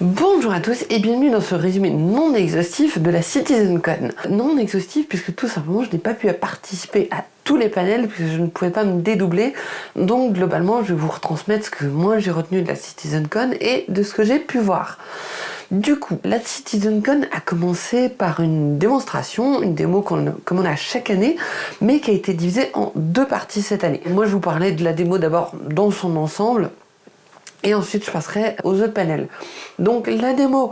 Bonjour à tous et bienvenue dans ce résumé non exhaustif de la CitizenCon. Non exhaustif puisque tout simplement je n'ai pas pu participer à tous les panels puisque je ne pouvais pas me dédoubler. Donc globalement je vais vous retransmettre ce que moi j'ai retenu de la CitizenCon et de ce que j'ai pu voir. Du coup, la CitizenCon a commencé par une démonstration, une démo comme on a chaque année, mais qui a été divisée en deux parties cette année. Moi je vous parlais de la démo d'abord dans son ensemble, et ensuite je passerai aux autres panels. Donc la démo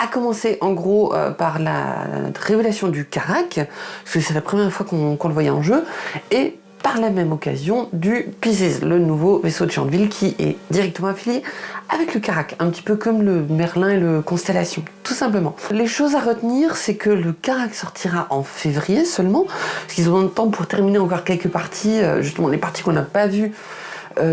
a commencé en gros euh, par la révélation du Karak, parce que c'est la première fois qu'on le voyait en jeu, et par la même occasion du Pisces, le nouveau vaisseau de Chandville qui est directement affilié avec le Karak, un petit peu comme le Merlin et le Constellation, tout simplement. Les choses à retenir, c'est que le Karak sortira en février seulement, parce qu'ils ont le temps pour terminer encore quelques parties, euh, justement les parties qu'on n'a pas vues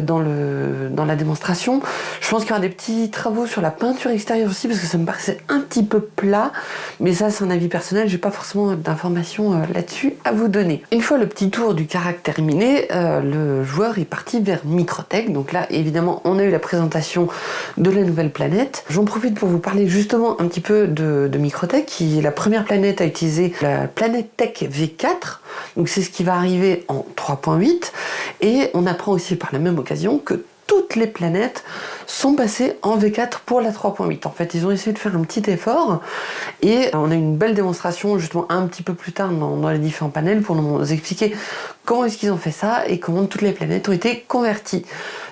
dans, le, dans la démonstration. Je pense qu'il y aura des petits travaux sur la peinture extérieure aussi parce que ça me paraissait un petit peu plat. Mais ça, c'est un avis personnel. J'ai pas forcément d'informations euh, là-dessus à vous donner. Une fois le petit tour du caractère terminé, euh, le joueur est parti vers Microtech. Donc là, évidemment, on a eu la présentation de la nouvelle planète. J'en profite pour vous parler justement un petit peu de, de Microtech, qui est la première planète à utiliser la planète Tech V4. Donc c'est ce qui va arriver en 3.8. Et on apprend aussi par la même occasion que toutes les planètes sont passées en V4 pour la 3.8. En fait, ils ont essayé de faire un petit effort et on a une belle démonstration justement un petit peu plus tard dans, les différents panels pour nous expliquer comment est-ce qu'ils ont fait ça et comment toutes les planètes ont été converties.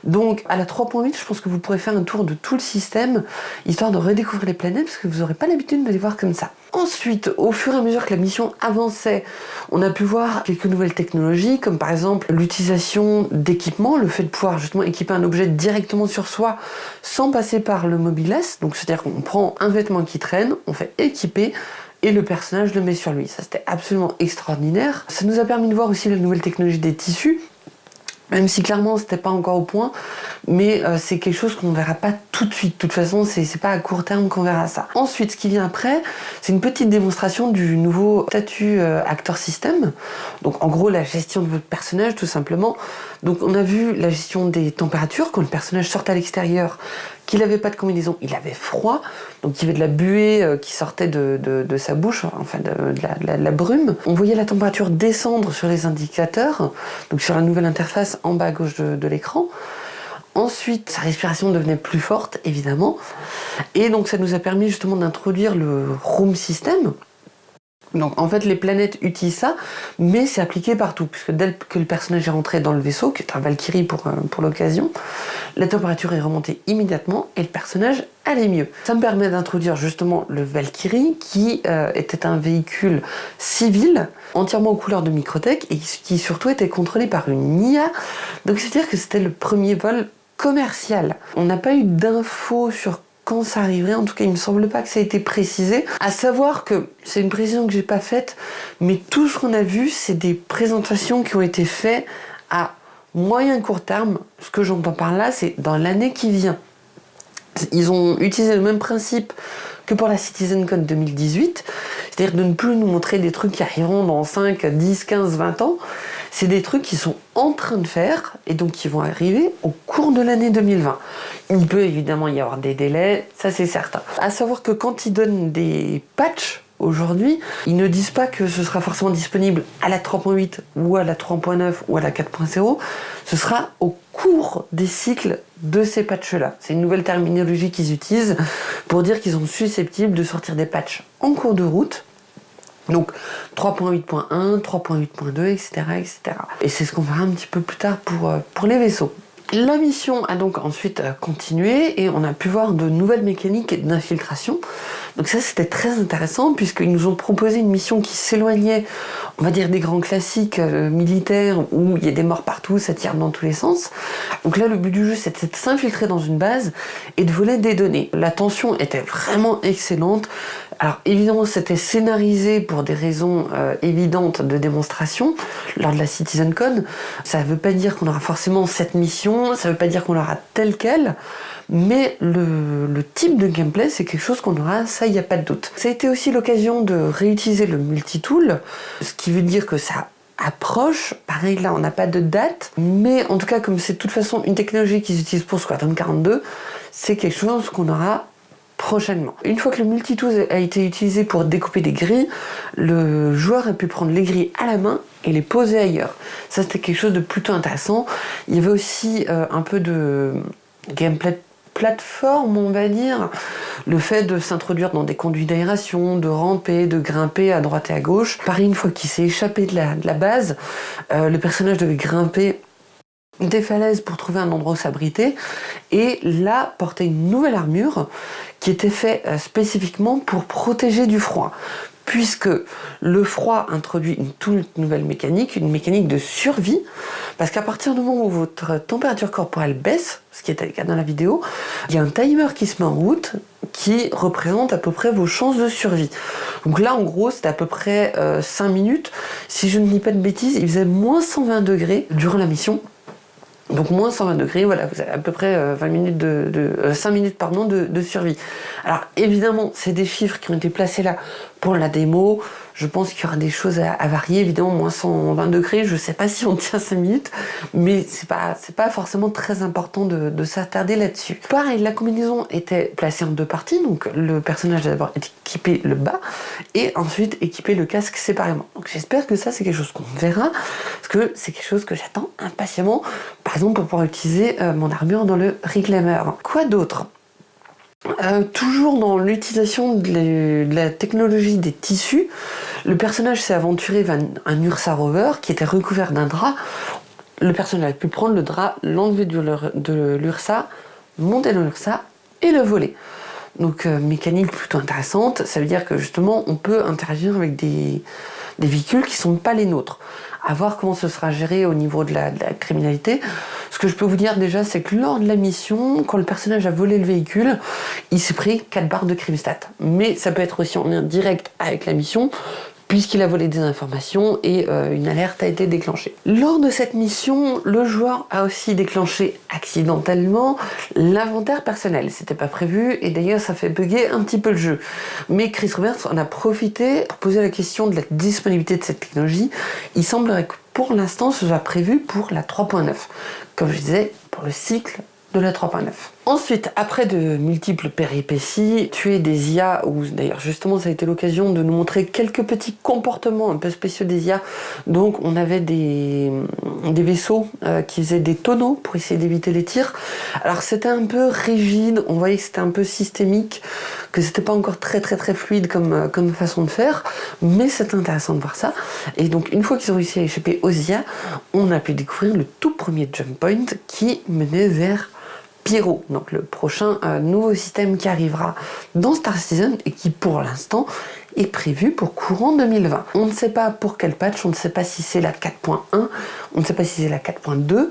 Donc à la 3.8, je pense que vous pourrez faire un tour de tout le système histoire de redécouvrir les planètes parce que vous n'aurez pas l'habitude de les voir comme ça. Ensuite, au fur et à mesure que la mission avançait, on a pu voir quelques nouvelles technologies, comme par exemple l'utilisation d'équipements, le fait de pouvoir justement équiper un objet directement sur soi sans passer par le mobiless. Donc c'est-à-dire qu'on prend un vêtement qui traîne, on fait équiper, et le personnage le met sur lui. Ça c'était absolument extraordinaire. Ça nous a permis de voir aussi la nouvelle technologie des tissus, même si clairement c'était pas encore au point, mais euh, c'est quelque chose qu'on ne verra pas tout de suite. De toute façon, c'est pas à court terme qu'on verra ça. Ensuite, ce qui vient après, c'est une petite démonstration du nouveau statut euh, Actor System. Donc en gros, la gestion de votre personnage, tout simplement. Donc on a vu la gestion des températures, quand le personnage sort à l'extérieur, qu'il n'avait pas de combinaison, il avait froid, donc il y avait de la buée euh, qui sortait de, sa bouche, enfin de, la, brume. On voyait la température descendre sur les indicateurs, donc sur la nouvelle interface en bas à gauche de, l'écran. Ensuite, sa respiration devenait plus forte, évidemment. Et donc ça nous a permis justement d'introduire le Room System, donc en fait les planètes utilisent ça, mais c'est appliqué partout, puisque dès que le personnage est rentré dans le vaisseau, qui est un Valkyrie pour, euh, pour l'occasion, la température est remontée immédiatement et le personnage allait mieux. Ça me permet d'introduire justement le Valkyrie, qui euh, était un véhicule civil, entièrement aux couleurs de Microtech, et qui surtout était contrôlé par une IA, donc c'est-à-dire que c'était le premier vol commercial. On n'a pas eu d'infos sur quand ça arriverait. En tout cas, il me semble pas que ça ait été précisé. À savoir que c'est une précision que j'ai pas faite, mais tout ce qu'on a vu, c'est des présentations qui ont été faites à moyen court terme. Ce que j'entends par là, c'est dans l'année qui vient. Ils ont utilisé le même principe que pour la CitizenCon 2018, c'est-à-dire de ne plus nous montrer des trucs qui arriveront dans 5, 10, 15, 20 ans, c'est des trucs qui sont en train de faire et donc qui vont arriver au cours de l'année 2020. Il peut évidemment y avoir des délais, ça c'est certain. À savoir que quand ils donnent des patchs aujourd'hui, ils ne disent pas que ce sera forcément disponible à la 3.8 ou à la 3.9 ou à la 4.0, ce sera au cours des cycles de ces patchs-là. C'est une nouvelle terminologie qu'ils utilisent pour dire qu'ils sont susceptibles de sortir des patchs en cours de route donc 3.8.1, 3.8.2, etc., etc. Et c'est ce qu'on verra un petit peu plus tard pour, euh, pour les vaisseaux. La mission a donc ensuite euh, continué et on a pu voir de nouvelles mécaniques d'infiltration. Donc ça c'était très intéressant puisqu'ils nous ont proposé une mission qui s'éloignait, on va dire, des grands classiques euh, militaires où il y a des morts partout, ça tire dans tous les sens. Donc là le but du jeu c'était de s'infiltrer dans une base et de voler des données. La tension était vraiment excellente. Alors évidemment c'était scénarisé pour des raisons euh, évidentes de démonstration lors de la CitizenCon. Ça ne veut pas dire qu'on aura forcément cette mission ça ne veut pas dire qu'on l'aura tel quel, mais le, type de gameplay, c'est quelque chose qu'on aura, ça, il n'y a pas de doute. Ça a été aussi l'occasion de réutiliser le multitool, ce qui veut dire que ça approche. Pareil, là, on n'a pas de date, mais en tout cas, comme c'est de toute façon une technologie qu'ils utilisent pour Squadron 42, c'est quelque chose qu'on aura prochainement. Une fois que le multitools a été utilisé pour découper des grilles, le joueur a pu prendre les grilles à la main et les poser ailleurs. Ça c'était quelque chose de plutôt intéressant. Il y avait aussi euh, un peu de gameplay plateforme, on va dire. Le fait de s'introduire dans des conduits d'aération, de ramper, de grimper à droite et à gauche. Pareil, une fois qu'il s'est échappé de la, base, euh, le personnage devait grimper des falaises pour trouver un endroit où s'abriter et là porter une nouvelle armure qui était faite euh, spécifiquement pour protéger du froid puisque le froid introduit une toute nouvelle mécanique, une mécanique de survie, parce qu'à partir du moment où votre température corporelle baisse, ce qui était le cas dans la vidéo, il y a un timer qui se met en route qui représente à peu près vos chances de survie. Donc là, en gros, c'était à peu près 5 euh, minutes. Si je ne dis pas de bêtises, il faisait moins 120 degrés durant la mission. Donc moins 120 degrés, voilà, vous avez à peu près 20 euh, minutes de, 5 euh, minutes pardon, de, survie. Alors évidemment, c'est des chiffres qui ont été placés là pour la démo. Je pense qu'il y aura des choses à, varier, évidemment, moins 120 degrés, je ne sais pas si on tient 5 minutes, mais c'est pas, pas forcément très important de, s'attarder là-dessus. Pareil, la combinaison était placée en deux parties, donc le personnage a d'abord équipé le bas, et ensuite équipé le casque séparément. Donc j'espère que ça, c'est quelque chose qu'on verra, parce que c'est quelque chose que j'attends impatiemment, par exemple pour pouvoir utiliser euh, mon armure dans le Reclaimer. Quoi d'autre? Euh, toujours dans l'utilisation de, la technologie des tissus, le personnage s'est aventuré vers un Ursa Rover qui était recouvert d'un drap. Le personnage a pu prendre le drap, l'enlever de l'Ursa, monter dans l'Ursa et le voler. Donc euh, mécanique plutôt intéressante, ça veut dire que justement on peut interagir avec des, des véhicules qui ne sont pas les nôtres. À voir comment ce sera géré au niveau de la, criminalité. Ce que je peux vous dire déjà, c'est que lors de la mission, quand le personnage a volé le véhicule, il s'est pris 4 barres de crime stat. Mais ça peut être aussi en lien direct avec la mission, puisqu'il a volé des informations et euh, une alerte a été déclenchée. Lors de cette mission, le joueur a aussi déclenché accidentellement l'inventaire personnel. C'était pas prévu et d'ailleurs ça fait bugger un petit peu le jeu. Mais Chris Roberts en a profité pour poser la question de la disponibilité de cette technologie. Il semblerait que pour l'instant ce soit prévu pour la 3.9. Comme je disais, pour le cycle de la 3.9. Ensuite, après de multiples péripéties, tuer des IA, ou d'ailleurs justement ça a été l'occasion de nous montrer quelques petits comportements un peu spéciaux des IA. Donc on avait des, vaisseaux euh, qui faisaient des tonneaux pour essayer d'éviter les tirs. Alors c'était un peu rigide, on voyait que c'était un peu systémique, que c'était pas encore très très très fluide comme, euh, comme façon de faire, mais c'est intéressant de voir ça. Et donc une fois qu'ils ont réussi à échapper aux IA, on a pu découvrir le tout premier jump point qui menait vers Pyro, donc le prochain euh, nouveau système qui arrivera dans Star Citizen et qui pour l'instant est prévu pour courant 2020. On ne sait pas pour quel patch, on ne sait pas si c'est la 4.1, on ne sait pas si c'est la 4.2,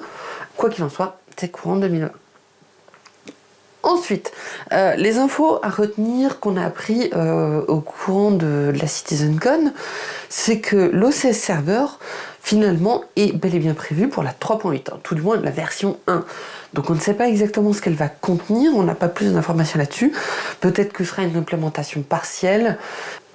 quoi qu'il en soit, c'est courant 2020. Ensuite, euh, les infos à retenir qu'on a appris euh, au courant de, la CitizenCon, c'est que l'OCS Server, finalement, est bel et bien prévu pour la 3.8, hein, tout du moins la version 1. Donc on ne sait pas exactement ce qu'elle va contenir, on n'a pas plus d'informations là-dessus. Peut-être que ce sera une implémentation partielle.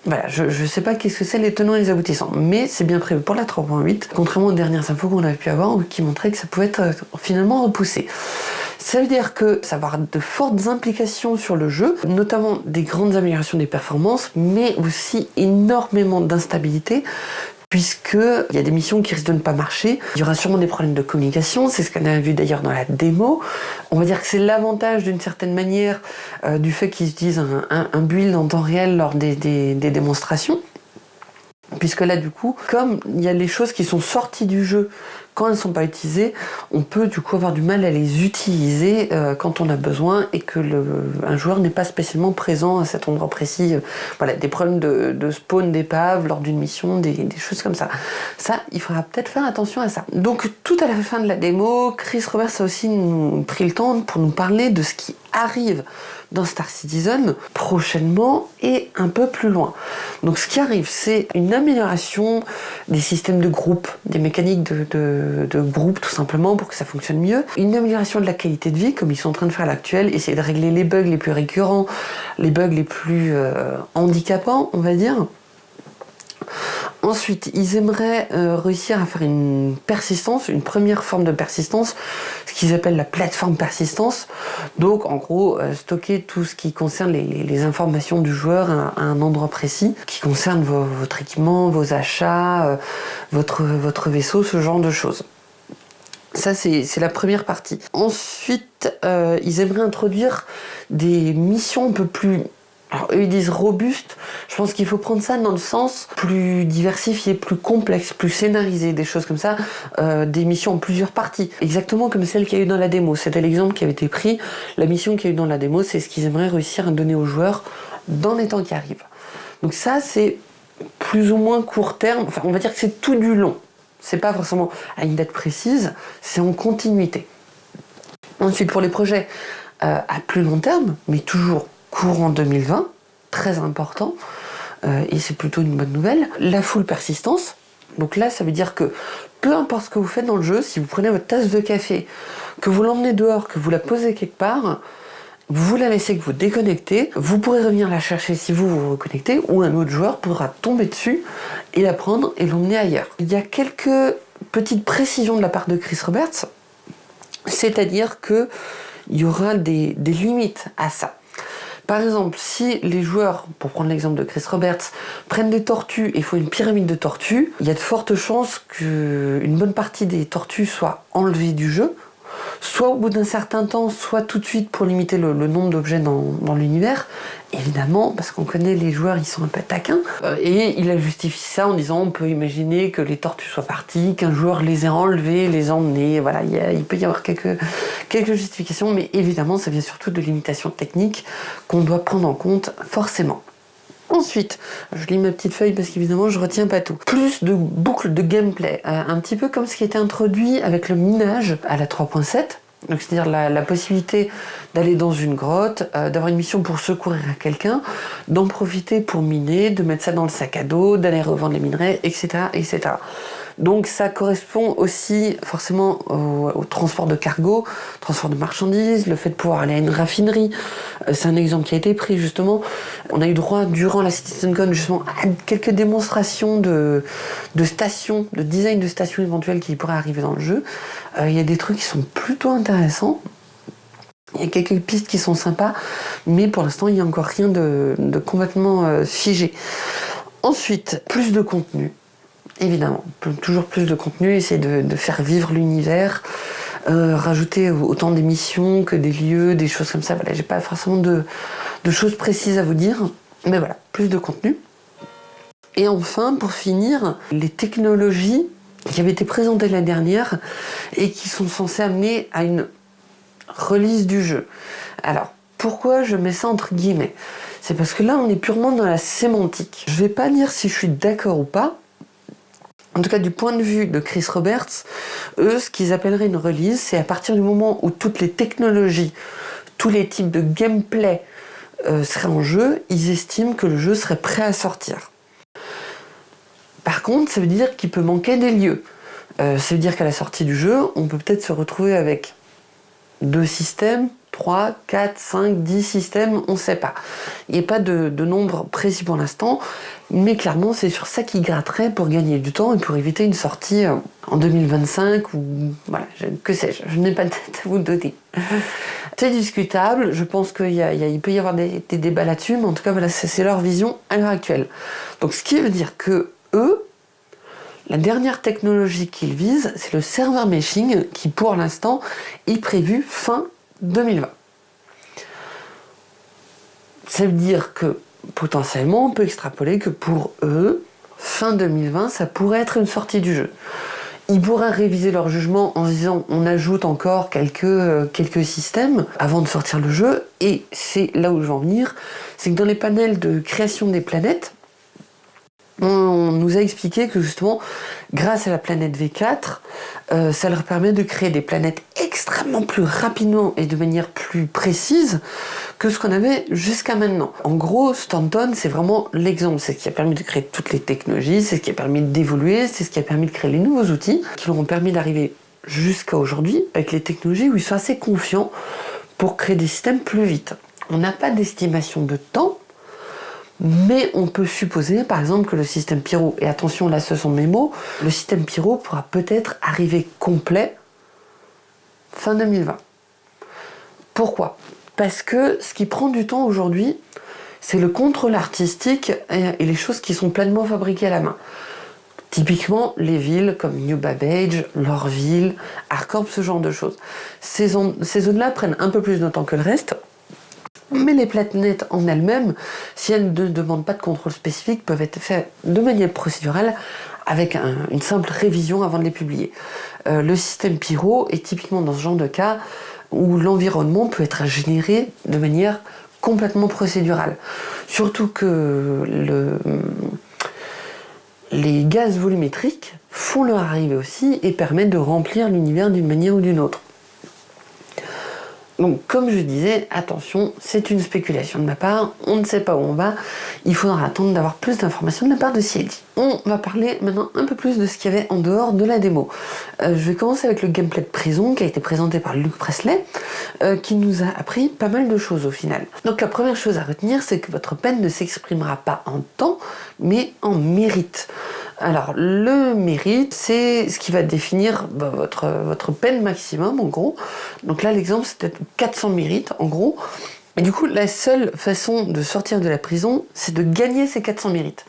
Voilà, je ne sais pas qu'est-ce que c'est les tenants et les aboutissants, mais c'est bien prévu pour la 3.8, contrairement aux dernières infos qu'on avait pu avoir qui montraient que ça pouvait être euh, finalement repoussé. Ça veut dire que ça va avoir de fortes implications sur le jeu, notamment des grandes améliorations des performances, mais aussi énormément d'instabilité, puisqu'il y a des missions qui risquent de ne pas marcher. Il y aura sûrement des problèmes de communication, c'est ce qu'on a vu d'ailleurs dans la démo. On va dire que c'est l'avantage d'une certaine manière euh, du fait qu'ils utilisent un, un, build en temps réel lors des démonstrations. Puisque là, du coup, comme il y a les choses qui sont sorties du jeu quand elles ne sont pas utilisées, on peut du coup avoir du mal à les utiliser euh, quand on a besoin et que le, un joueur n'est pas spécialement présent à cet endroit précis. Voilà, des problèmes de, spawn d'épave lors d'une mission, des, choses comme ça. Ça, il faudra peut-être faire attention à ça. Donc tout à la fin de la démo, Chris Roberts a aussi nous, pris le temps pour nous parler de ce qui arrive dans Star Citizen prochainement et un peu plus loin. Donc ce qui arrive, c'est une amélioration des systèmes de groupe, des mécaniques de, groupe tout simplement pour que ça fonctionne mieux. Une amélioration de la qualité de vie, comme ils sont en train de faire à l'actuel, essayer de régler les bugs les plus récurrents, les bugs les plus euh, handicapants, on va dire. Ensuite, ils aimeraient euh, réussir à faire une persistance, une première forme de persistance, ce qu'ils appellent la plateforme persistance. Donc, en gros, euh, stocker tout ce qui concerne les, informations du joueur à, un endroit précis, qui concerne votre équipement, vos achats, euh, votre vaisseau, ce genre de choses. Ça, c'est la première partie. Ensuite, ils aimeraient introduire des missions un peu plus alors eux ils disent robuste, je pense qu'il faut prendre ça dans le sens plus diversifié, plus complexe, plus scénarisé, des choses comme ça, euh, des missions en plusieurs parties, exactement comme celle qu'il y a eu dans la démo. C'était l'exemple qui avait été pris, la mission qu'il y a eu dans la démo, c'est ce qu'ils aimeraient réussir à donner aux joueurs dans les temps qui arrivent. Donc ça c'est plus ou moins court terme, enfin on va dire que c'est tout du long. C'est pas forcément à une date précise, c'est en continuité. Ensuite pour les projets euh, à plus long terme, mais toujours courant 2020, très important, euh, et c'est plutôt une bonne nouvelle. La full persistance, donc là ça veut dire que peu importe ce que vous faites dans le jeu, si vous prenez votre tasse de café, que vous l'emmenez dehors, que vous la posez quelque part, vous la laissez que vous déconnectez, vous pourrez revenir la chercher si vous vous reconnectez, ou un autre joueur pourra tomber dessus et la prendre et l'emmener ailleurs. Il y a quelques petites précisions de la part de Chris Roberts, c'est-à-dire que il y aura des limites à ça. Par exemple, si les joueurs, pour prendre l'exemple de Chris Roberts, prennent des tortues et font une pyramide de tortues, il y a de fortes chances qu'une bonne partie des tortues soient enlevées du jeu, soit au bout d'un certain temps, soit tout de suite pour limiter le, nombre d'objets dans, l'univers. Évidemment, parce qu'on connaît les joueurs, ils sont un peu taquins. Euh, et il a justifié ça en disant on peut imaginer que les tortues soient parties, qu'un joueur les ait enlevées, les emmenées. Voilà, il, peut y avoir quelques, quelques justifications, mais évidemment, ça vient surtout de limitations techniques qu'on doit prendre en compte forcément. Ensuite, je lis ma petite feuille parce qu'évidemment je retiens pas tout. Plus de boucles de gameplay, euh, un petit peu comme ce qui été introduit avec le minage à la 3.7. Donc c'est-à-dire la, possibilité d'aller dans une grotte, euh, d'avoir une mission pour secourir à quelqu'un, d'en profiter pour miner, de mettre ça dans le sac à dos, d'aller revendre les minerais, etc., etc. Donc ça correspond aussi forcément au, transport de cargo, transport de marchandises, le fait de pouvoir aller à une raffinerie. Euh, c'est un exemple qui a été pris justement. On a eu droit durant la CitizenCon justement à quelques démonstrations de, stations, de design de stations éventuelles qui pourraient arriver dans le jeu. Euh, il y a des trucs qui sont plutôt intéressants. Il y a quelques pistes qui sont sympas, mais pour l'instant, il n'y a encore rien de, complètement euh, figé. Ensuite, plus de contenu évidemment. Toujours plus de contenu, essayer de, faire vivre l'univers, euh, rajouter autant d'émissions que des lieux, des choses comme ça. Voilà, j'ai pas forcément de, choses précises à vous dire, mais voilà, plus de contenu. Et enfin, pour finir, les technologies qui avaient été présentées la dernière et qui sont censées amener à une release du jeu. Alors, pourquoi je mets ça entre guillemets? C'est parce que là, on est purement dans la sémantique. Je vais pas dire si je suis d'accord ou pas, en tout cas du point de vue de Chris Roberts, eux, ce qu'ils appelleraient une release, c'est à partir du moment où toutes les technologies, tous les types de gameplay euh, seraient en jeu, ils estiment que le jeu serait prêt à sortir. Par contre, ça veut dire qu'il peut manquer des lieux. Euh, ça veut dire qu'à la sortie du jeu, on peut peut-être se retrouver avec deux systèmes, 3, 4, 5, 10 systèmes, on ne sait pas. Il n'y a pas de, nombre précis pour l'instant, mais clairement c'est sur ça qui gratterait pour gagner du temps et pour éviter une sortie euh, en 2025 ou voilà, que sais-je, je, n'ai pas de tête à vous donner. c'est discutable, je pense qu'il peut y avoir des, débats là-dessus, mais en tout cas voilà, c'est leur vision à l'heure actuelle. Donc ce qui veut dire que eux, la dernière technologie qu'ils visent, c'est le server meshing qui pour l'instant est prévu fin 2020. Ça veut dire que potentiellement on peut extrapoler que pour eux, fin 2020, ça pourrait être une sortie du jeu. Ils pourraient réviser leur jugement en disant on ajoute encore quelques, euh, quelques systèmes avant de sortir le jeu et c'est là où je veux en venir, c'est que dans les panels de création des planètes, on nous a expliqué que justement, grâce à la planète V4, euh, ça leur permet de créer des planètes extrêmement plus rapidement et de manière plus précise que ce qu'on avait jusqu'à maintenant. En gros, Stanton, c'est vraiment l'exemple. C'est ce qui a permis de créer toutes les technologies, c'est ce qui a permis d'évoluer, c'est ce qui a permis de créer les nouveaux outils qui leur ont permis d'arriver jusqu'à aujourd'hui avec les technologies où ils sont assez confiants pour créer des systèmes plus vite. On n'a pas d'estimation de temps, Mais on peut supposer, par exemple, que le système Pyro, et attention, là ce sont mes mots, le système Pyro pourra peut-être arriver complet fin 2020. Pourquoi? Parce que ce qui prend du temps aujourd'hui, c'est le contrôle artistique et les choses qui sont pleinement fabriquées à la main. Typiquement, les villes comme New Babbage, Lorville, Arcorp, ce genre de choses. Ces zones-là prennent un peu plus de temps que le reste, mais les planètes en elles-mêmes, si elles ne demandent pas de contrôle spécifique, peuvent être faites de manière procédurale avec une simple révision avant de les publier. Euh, le système Pyro est typiquement dans ce genre de cas où l'environnement peut être généré de manière complètement procédurale. Surtout que le, les gaz volumétriques font leur arrivée aussi et permettent de remplir l'univers d'une manière ou d'une autre. Donc comme je disais, attention, c'est une spéculation de ma part, on ne sait pas où on va, il faudra attendre d'avoir plus d'informations de la part de CID. On va parler maintenant un peu plus de ce qu'il y avait en dehors de la démo. Euh, je vais commencer avec le gameplay de prison qui a été présenté par Luc Presley, euh, qui nous a appris pas mal de choses au final. Donc la première chose à retenir, c'est que votre peine ne s'exprimera pas en temps, mais en mérite. Alors, le mérite, c'est ce qui va définir bah, votre, votre peine maximum, en gros. Donc là, l'exemple, c'était 400 mérites, en gros. Et du coup, la seule façon de sortir de la prison, c'est de gagner ces 400 mérites.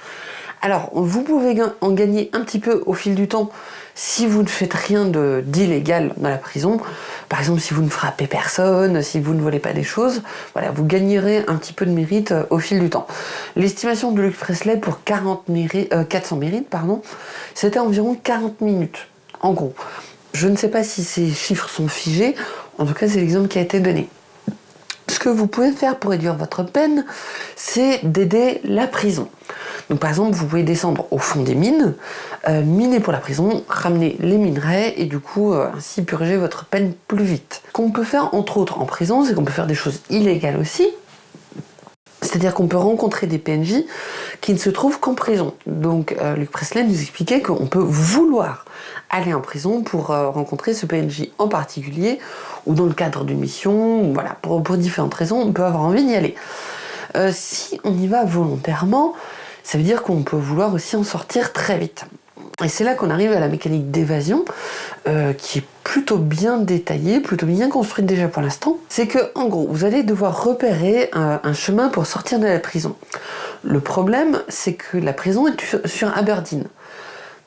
Alors, vous pouvez en gagner un petit peu au fil du temps si vous ne faites rien d'illégal dans la prison. Par exemple, si vous ne frappez personne, si vous ne volez pas des choses, voilà, vous gagnerez un petit peu de mérite euh, au fil du temps. L'estimation de Luc Presley pour 40 400 mérites, pardon, c'était environ 40 minutes, en gros. Je ne sais pas si ces chiffres sont figés, en tout cas c'est l'exemple qui a été donné. Ce que vous pouvez faire pour réduire votre peine, c'est d'aider la prison. Donc par exemple, vous pouvez descendre au fond des mines, euh, miner pour la prison, ramener les minerais et du coup euh, ainsi purger votre peine plus vite. Ce qu'on peut faire entre autres en prison, c'est qu'on peut faire des choses illégales aussi, c'est-à-dire qu'on peut rencontrer des PNJ qui ne se trouvent qu'en prison. Donc euh, Luc Presley nous expliquait qu'on peut vouloir aller en prison pour rencontrer ce PNJ en particulier, ou dans le cadre d'une mission, voilà, pour, différentes raisons, on peut avoir envie d'y aller. si on y va volontairement, ça veut dire qu'on peut vouloir aussi en sortir très vite. Et c'est là qu'on arrive à la mécanique d'évasion, euh, qui est plutôt bien détaillée, plutôt bien construite déjà pour l'instant. C'est que, en gros, vous allez devoir repérer un, chemin pour sortir de la prison. Le problème, c'est que la prison est sur Aberdeen.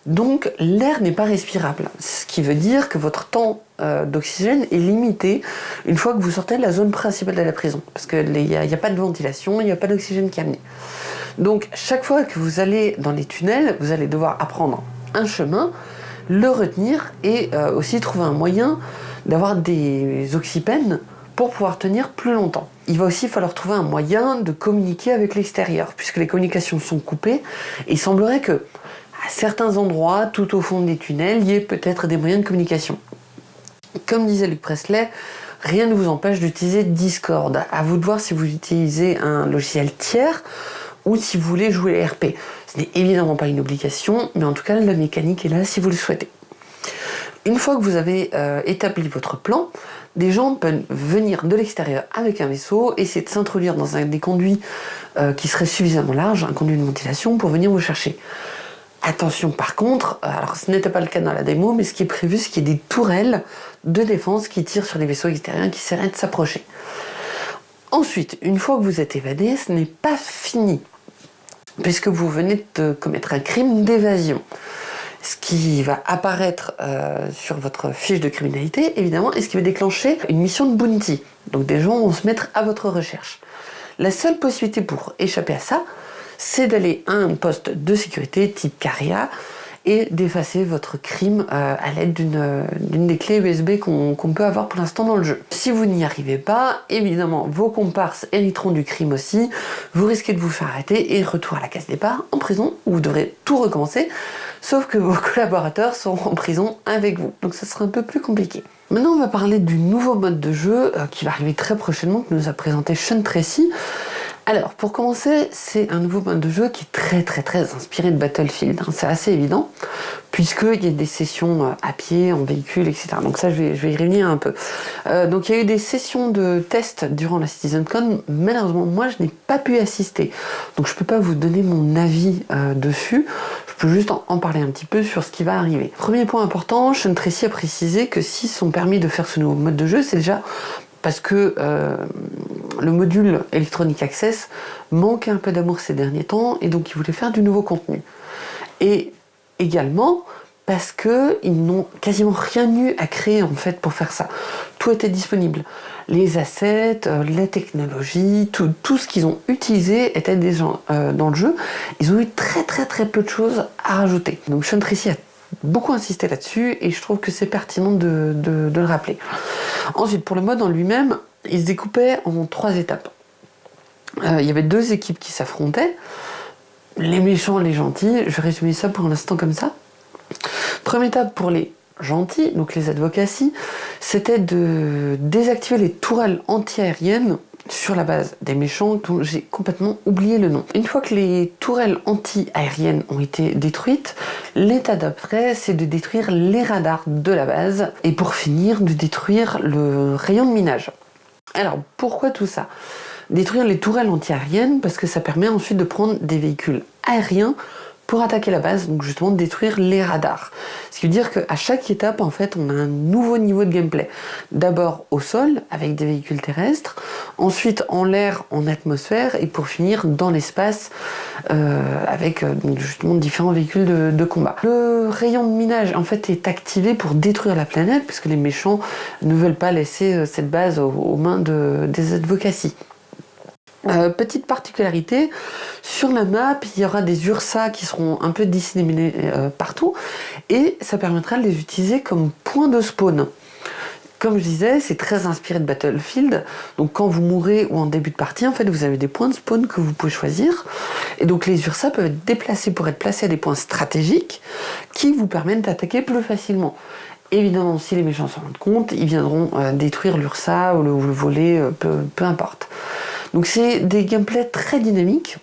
Donc l'air n'est pas respirable, ce qui veut dire que votre temps euh, d'oxygène est limité une fois que vous sortez de la zone principale de la prison, parce qu'il n'y a, pas de ventilation, il n'y a pas d'oxygène qui est amené. Donc chaque fois que vous allez dans les tunnels, vous allez devoir apprendre un chemin, le retenir et euh, aussi trouver un moyen d'avoir des oxypènes pour pouvoir tenir plus longtemps. Il va aussi falloir trouver un moyen de communiquer avec l'extérieur, puisque les communications sont coupées, et il semblerait que à certains endroits, tout au fond des tunnels, il y ait peut-être des moyens de communication. Comme disait Luc Presley, rien ne vous empêche d'utiliser Discord. À vous de voir si vous utilisez un logiciel tiers ou si vous voulez jouer RP. Ce n'est évidemment pas une obligation, mais en tout cas la mécanique est là si vous le souhaitez. Une fois que vous avez euh, établi votre plan, des gens peuvent venir de l'extérieur avec un vaisseau, essayer de s'introduire dans un des conduits euh, qui serait suffisamment large, un conduit de ventilation, pour venir vous chercher. Attention par contre, alors ce n'était pas le cas dans la démo, mais ce qui est prévu, c'est qu'il y ait des tourelles de défense qui tirent sur les vaisseaux extérieurs qui essaieraient de s'approcher. Ensuite, une fois que vous êtes évadé, ce n'est pas fini puisque vous venez de commettre un crime d'évasion. Ce qui va apparaître euh, sur votre fiche de criminalité, évidemment, et ce qui va déclencher une mission de bounty. Donc des gens vont se mettre à votre recherche. La seule possibilité pour échapper à ça, c'est d'aller à un poste de sécurité type Caria, et d'effacer votre crime euh, à l'aide d'une des clés USB qu'on peut avoir pour l'instant dans le jeu. Si vous n'y arrivez pas, évidemment, vos comparses hériteront du crime aussi, vous risquez de vous faire arrêter et retour à la case départ, en prison, où vous devrez tout recommencer, sauf que vos collaborateurs seront en prison avec vous, donc ça sera un peu plus compliqué. Maintenant, on va parler du nouveau mode de jeu euh, qui va arriver très prochainement, que nous a présenté Sean Tracy, Alors, pour commencer, c'est un nouveau mode de jeu qui est très très très inspiré de Battlefield. Hein. c'est assez évident, puisqu'il y a des sessions euh, à pied, en véhicule, etc. Donc ça, je vais, y revenir un peu. Euh, donc il y a eu des sessions de tests durant la CitizenCon. Malheureusement, moi, je n'ai pas pu assister. Donc je ne peux pas vous donner mon avis euh, dessus. Je peux juste en, parler un petit peu sur ce qui va arriver. Premier point important, Sean Tracy a précisé que si sont permis de faire ce nouveau mode de jeu, c'est déjà parce que euh, le module Electronic Access manquait un peu d'amour ces derniers temps et donc ils voulaient faire du nouveau contenu. Et également parce qu'ils n'ont quasiment rien eu à créer en fait pour faire ça. Tout était disponible. Les assets, euh, les technologies, tout, tout ce qu'ils ont utilisé était déjà euh, dans le jeu. Ils ont eu très très très peu de choses à rajouter. Donc Sean Tracy a beaucoup insisté là-dessus et je trouve que c'est pertinent de, le rappeler. Ensuite, pour le mode en lui-même, il se découpait en trois étapes. Euh, il y avait deux équipes qui s'affrontaient, les méchants les gentils. Je résumer ça pour l'instant comme ça. Première étape pour les gentils, donc les advocacies, c'était de désactiver les tourelles antiaériennes sur la base des méchants dont j'ai complètement oublié le nom. Une fois que les tourelles anti-aériennes ont été détruites, l'état d'après c'est de détruire les radars de la base et pour finir de détruire le rayon de minage. Alors pourquoi tout ça? Détruire les tourelles anti-aériennes parce que ça permet ensuite de prendre des véhicules aériens pour attaquer la base, donc justement détruire les radars. Ce qui veut dire qu'à chaque étape, en fait, on a un nouveau niveau de gameplay. D'abord au sol, avec des véhicules terrestres, ensuite en l'air, en atmosphère, et pour finir dans l'espace, euh, avec euh, justement différents véhicules de, combat. Le rayon de minage, en fait, est activé pour détruire la planète, puisque les méchants ne veulent pas laisser euh, cette base aux, mains de, des advocacies. Euh, petite particularité, sur la map, il y aura des URSA qui seront un peu disséminés euh, partout et ça permettra de les utiliser comme point de spawn. Comme je disais, c'est très inspiré de Battlefield, donc quand vous mourrez ou en début de partie, en fait, vous avez des points de spawn que vous pouvez choisir, et donc les URSA peuvent être déplacés pour être placés à des points stratégiques qui vous permettent d'attaquer plus facilement. Évidemment, si les méchants s'en rendent compte, ils viendront euh, détruire l'URSA ou le, voler, peu importe. Donc c'est des gameplays très dynamiques.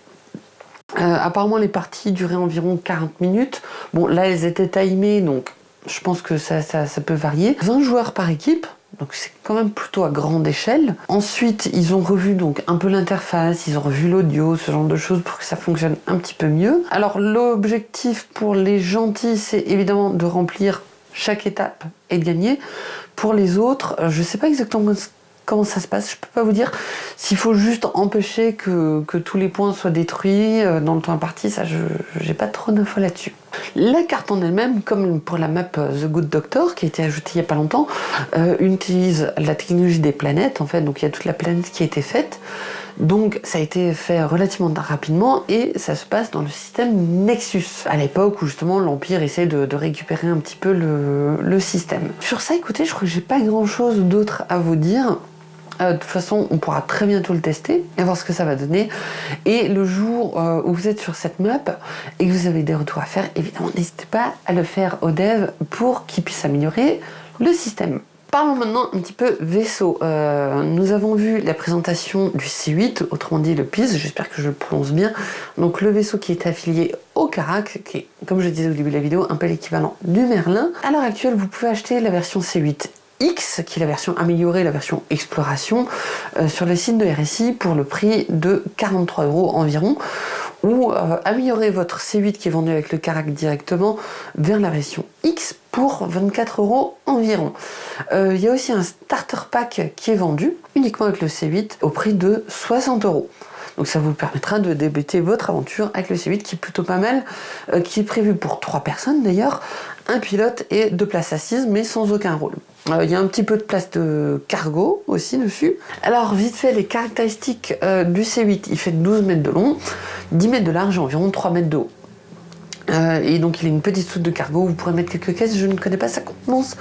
Euh, apparemment les parties duraient environ 40 minutes. Bon là elles étaient timées donc je pense que ça, peut varier. 20 joueurs par équipe, donc c'est quand même plutôt à grande échelle. Ensuite, ils ont revu donc un peu l'interface, ils ont revu l'audio, ce genre de choses pour que ça fonctionne un petit peu mieux. Alors l'objectif pour les gentils, c'est évidemment de remplir chaque étape et de gagner. Pour les autres, je ne sais pas exactement comment ça se passe, je peux pas vous dire. S'il faut juste empêcher que, tous les points soient détruits euh, dans le temps imparti, ça je j'ai pas trop d'infos là-dessus. La carte en elle-même, comme pour la map euh, The Good Doctor, qui a été ajoutée il y a pas longtemps, euh, utilise la technologie des planètes, en fait, donc il y a toute la planète qui a été faite. Donc ça a été fait relativement rapidement et ça se passe dans le système Nexus, à l'époque où justement l'Empire essaie de, récupérer un petit peu le, le système. Sur ça, écoutez, je crois que j'ai pas grand chose d'autre à vous dire. Euh, de toute façon, on pourra très bientôt le tester et voir ce que ça va donner. Et le jour euh, où vous êtes sur cette map et que vous avez des retours à faire, évidemment, n'hésitez pas à le faire au dev pour qu'il puisse améliorer le système. Parlons maintenant un petit peu vaisseau. Euh, nous avons vu la présentation du C8, autrement dit le PIS, j'espère que je le prononce bien. Donc le vaisseau qui est affilié au Carac, qui est, comme je disais au début de la vidéo, un peu l'équivalent du Merlin. À l'heure actuelle, vous pouvez acheter la version C8 X, qui est la version améliorée, la version exploration, euh, sur le site de RSI pour le prix de 43 euros environ, ou euh, améliorer votre C8 qui est vendu avec le Carac directement vers la version X pour 24 euros environ. Euh, il y a aussi un starter pack qui est vendu uniquement avec le C8 au prix de 60 euros. Donc ça vous permettra de débuter votre aventure avec le C8 qui est plutôt pas mal, qui est prévu pour 3 personnes d'ailleurs, un pilote et deux places assises mais sans aucun rôle. Euh, il y a un petit peu de place de cargo aussi dessus. Alors vite fait les caractéristiques euh, du C8, il fait 12 mètres de long, 10 mètres de large et environ 3 mètres de haut. Euh, et donc il a une petite soute de cargo, vous pourrez mettre quelques caisses, je ne connais pas sa contenance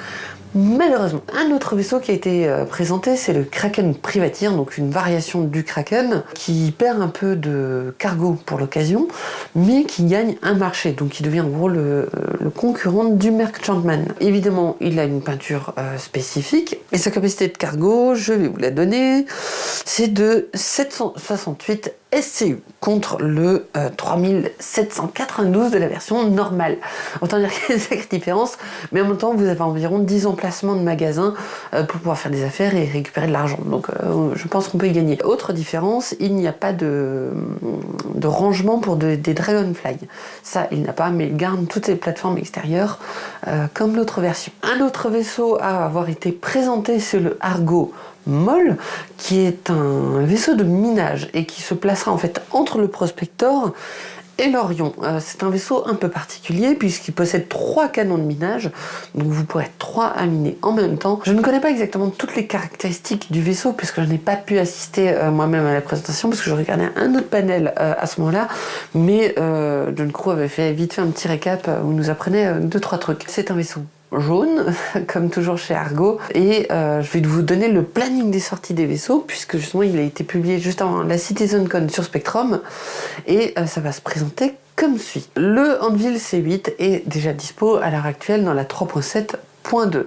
Malheureusement, un autre vaisseau qui a été euh, présenté, c'est le Kraken Privateer, donc une variation du Kraken qui perd un peu de cargo pour l'occasion, mais qui gagne un marché, donc qui devient en gros le, euh, concurrent du Merchantman. Évidemment, il a une peinture euh, spécifique, et sa capacité de cargo, je vais vous la donner, c'est de 768 SCU contre le 3792 de la version normale. Autant dire qu'il y a une sacrée différence, mais en même temps, vous avez environ 10 emplacements de magasins euh, pour pouvoir faire des affaires et récupérer de l'argent. Donc euh, je pense qu'on peut y gagner. Autre différence, il n'y a pas de, rangement pour des Dragonfly. Ça, il n'a pas, mais il garde toutes les plateformes extérieures euh, comme l'autre version. Un autre vaisseau à avoir été présenté, c'est le Argo Moll, qui est un vaisseau de minage et qui se placera en fait entre le Prospector et l'Orion. Euh, c'est un vaisseau un peu particulier puisqu'il possède trois canons de minage, donc vous pourrez être trois à miner en même temps. Je ne connais pas exactement toutes les caractéristiques du vaisseau puisque je n'ai pas pu assister euh, moi-même à la présentation parce que je regardais un autre panel euh, à ce moment-là, mais John Crow avait fait vite fait un petit récap où nous apprenait deux trois trucs. C'est un vaisseau jaune, comme toujours chez Argo, et euh, je vais vous donner le planning des sorties des vaisseaux, puisque justement il a été publié juste avant la CitizenCon sur Spectrum, et euh, ça va se présenter comme suit. Le Anvil C8 est déjà dispo à l'heure actuelle dans la 3.7.2.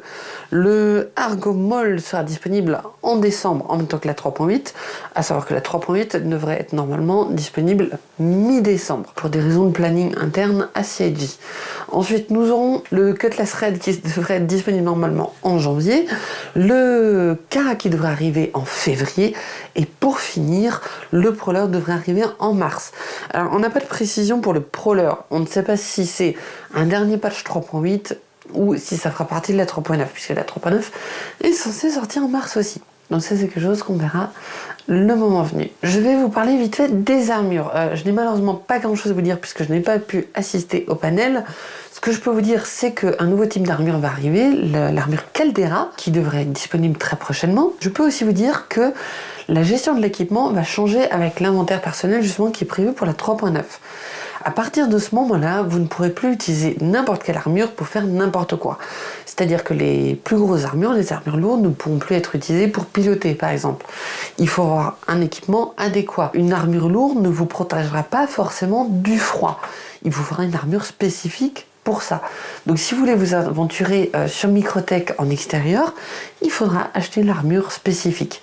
Le Argomol sera disponible en décembre en même temps que la 3.8, à savoir que la 3.8 devrait être normalement disponible mi-décembre pour des raisons de planning interne à CIG. Ensuite, nous aurons le Cutlass Red qui devrait être disponible normalement en janvier, le Kara qui devrait arriver en février, et pour finir, le Prowler devrait arriver en mars. Alors, on n'a pas de précision pour le Prowler, on ne sait pas si c'est un dernier patch 3.8 ou si ça fera partie de la 3.9, puisque la 3.9 est censée sortir en mars aussi. Donc ça c'est quelque chose qu'on verra le moment venu. Je vais vous parler vite fait des armures. Euh, je n'ai malheureusement pas grand chose à vous dire puisque je n'ai pas pu assister au panel. Ce que je peux vous dire c'est qu'un nouveau type d'armure va arriver, l'armure Caldera, qui devrait être disponible très prochainement. Je peux aussi vous dire que la gestion de l'équipement va changer avec l'inventaire personnel justement qui est prévu pour la 3.9. À partir de ce moment-là, vous ne pourrez plus utiliser n'importe quelle armure pour faire n'importe quoi. C'est-à-dire que les plus grosses armures, les armures lourdes, ne pourront plus être utilisées pour piloter, par exemple. Il faut avoir un équipement adéquat. Une armure lourde ne vous protégera pas forcément du froid. Il vous faudra une armure spécifique pour ça. Donc si vous voulez vous aventurer euh, sur Microtech en extérieur, il faudra acheter l'armure spécifique.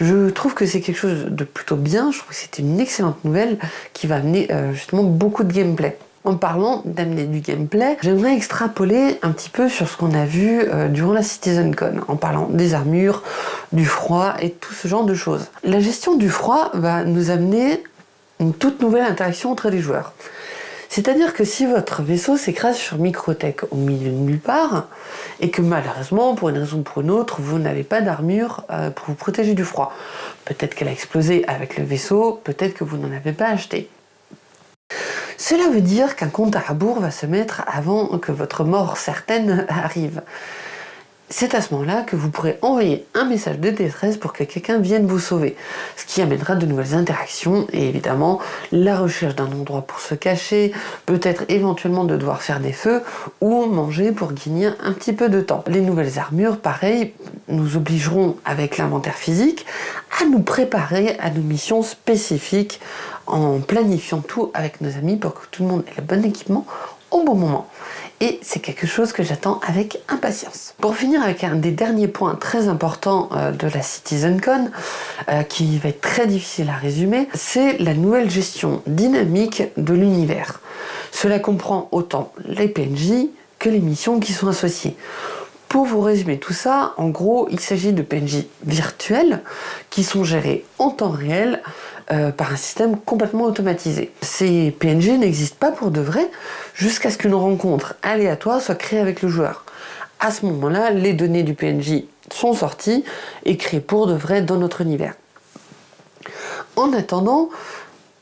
Je trouve que c'est quelque chose de plutôt bien, je trouve que c'est une excellente nouvelle qui va amener euh, justement beaucoup de gameplay. En parlant d'amener du gameplay, j'aimerais extrapoler un petit peu sur ce qu'on a vu euh, durant la CitizenCon, en parlant des armures, du froid et tout ce genre de choses. La gestion du froid va nous amener une toute nouvelle interaction entre les joueurs. C'est-à-dire que si votre vaisseau s'écrase sur Microtech au milieu de nulle part, et que malheureusement, pour une raison ou pour une autre, vous n'avez pas d'armure euh, pour vous protéger du froid, peut-être qu'elle a explosé avec le vaisseau, peut-être que vous n'en avez pas acheté. Cela veut dire qu'un compte à rebours va se mettre avant que votre mort certaine arrive c'est à ce moment-là que vous pourrez envoyer un message de détresse pour que quelqu'un vienne vous sauver, ce qui amènera de nouvelles interactions et évidemment la recherche d'un endroit pour se cacher, peut-être éventuellement de devoir faire des feux ou manger pour gagner un petit peu de temps. Les nouvelles armures, pareil, nous obligeront avec l'inventaire physique à nous préparer à nos missions spécifiques en planifiant tout avec nos amis pour que tout le monde ait le bon équipement au bon moment et c'est quelque chose que j'attends avec impatience. Pour finir avec un des derniers points très importants euh, de la CitizenCon, euh, qui va être très difficile à résumer, c'est la nouvelle gestion dynamique de l'univers. Cela comprend autant les PNJ que les missions qui sont associées. Pour vous résumer tout ça, en gros, il s'agit de PNJ virtuels qui sont gérés en temps réel euh, par un système complètement automatisé. Ces PNJ n'existent pas pour de vrai jusqu'à ce qu'une rencontre aléatoire soit créée avec le joueur. À ce moment-là, les données du PNJ sont sorties et créées pour de vrai dans notre univers. En attendant,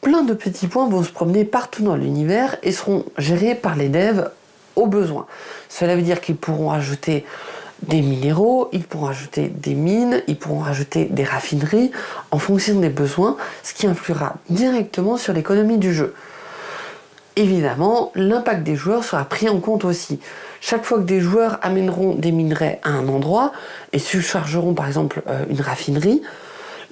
plein de petits points vont se promener partout dans l'univers et seront gérés par les devs au besoin. Cela veut dire qu'ils pourront ajouter des minéraux, ils pourront ajouter des mines, ils pourront rajouter des raffineries en fonction des besoins, ce qui influera directement sur l'économie du jeu. évidemment, l'impact des joueurs sera pris en compte aussi. Chaque fois que des joueurs amèneront des minerais à un endroit et surchargeront par exemple euh, une raffinerie,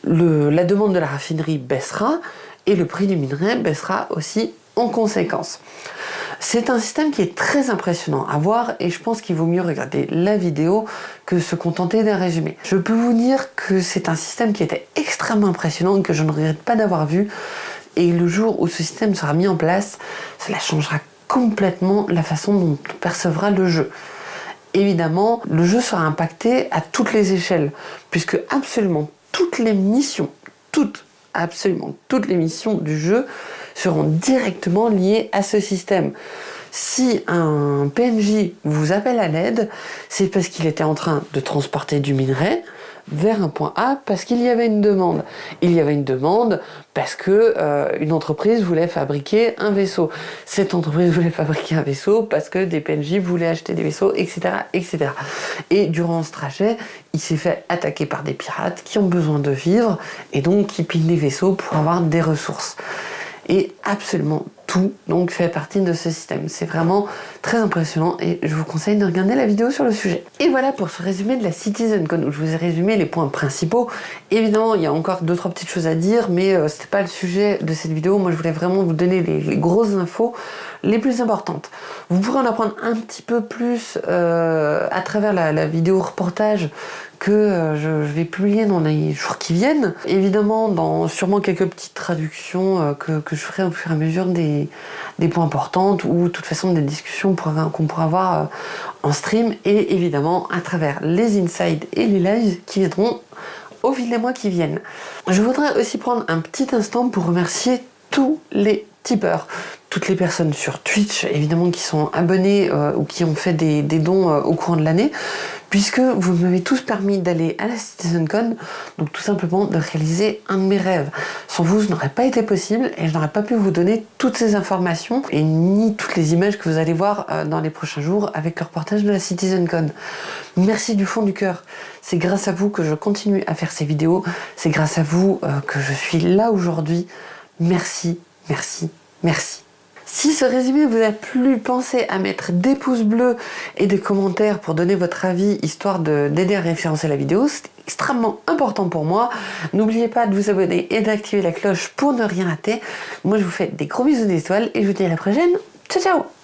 la demande de la raffinerie baissera et le prix du minerai baissera aussi en conséquence. C'est un système qui est très impressionnant à voir et je pense qu'il vaut mieux regarder la vidéo que se contenter d'un résumé. Je peux vous dire que c'est un système qui était extrêmement impressionnant et que je ne regrette pas d'avoir vu et le jour où ce système sera mis en place, cela changera complètement la façon dont on percevra le jeu. Évidemment, le jeu sera impacté à toutes les échelles, puisque absolument toutes les missions, toutes, absolument toutes les missions du jeu seront directement liées à ce système. Si un PNJ vous appelle à l'aide, c'est parce qu'il était en train de transporter du minerai, vers un point A parce qu'il y avait une demande. Il y avait une demande parce que euh, une entreprise voulait fabriquer un vaisseau. Cette entreprise voulait fabriquer un vaisseau parce que des PNJ voulaient acheter des vaisseaux, etc. etc. Et durant ce trajet, il s'est fait attaquer par des pirates qui ont besoin de vivre et donc qui pillent les vaisseaux pour avoir des ressources. Et absolument tout donc fait partie de ce système. C'est vraiment très impressionnant et je vous conseille de regarder la vidéo sur le sujet. Et voilà pour ce résumé de la CitizenCon où je vous ai résumé les points principaux. Évidemment, il y a encore deux trois petites choses à dire, mais euh, c'était pas le sujet de cette vidéo. Moi, je voulais vraiment vous donner les, grosses infos les plus importantes. Vous pourrez en apprendre un petit peu plus euh, à travers la, la vidéo reportage que euh, je vais publier dans les jours qui viennent. Évidemment, dans sûrement quelques petites traductions euh, que, je ferai au fur et à mesure des, points importants ou de toute façon des discussions qu'on pourra avoir euh, en stream et évidemment à travers les insides et les lives qui viendront au fil des mois qui viennent. Je voudrais aussi prendre un petit instant pour remercier tous les tipeurs, toutes les personnes sur Twitch évidemment qui sont abonnés ou qui ont fait des, dons au courant de l'année puisque vous m'avez tous permis d'aller à la CitizenCon, donc tout simplement de réaliser un de mes rêves. Sans vous, ce n'aurait pas été possible et je n'aurais pas pu vous donner toutes ces informations et ni toutes les images que vous allez voir euh, dans les prochains jours avec le reportage de la CitizenCon. Merci du fond du cœur. C'est grâce à vous que je continue à faire ces vidéos. C'est grâce à vous euh, que je suis là aujourd'hui. Merci, merci, merci. Si ce résumé vous a plu, pensez à mettre des pouces bleus et des commentaires pour donner votre avis, histoire d'aider à référencer la vidéo. C'est extrêmement important pour moi. N'oubliez pas de vous abonner et d'activer la cloche pour ne rien rater. Moi, je vous fais des gros bisous d'étoiles et je vous dis à la prochaine. Ciao, ciao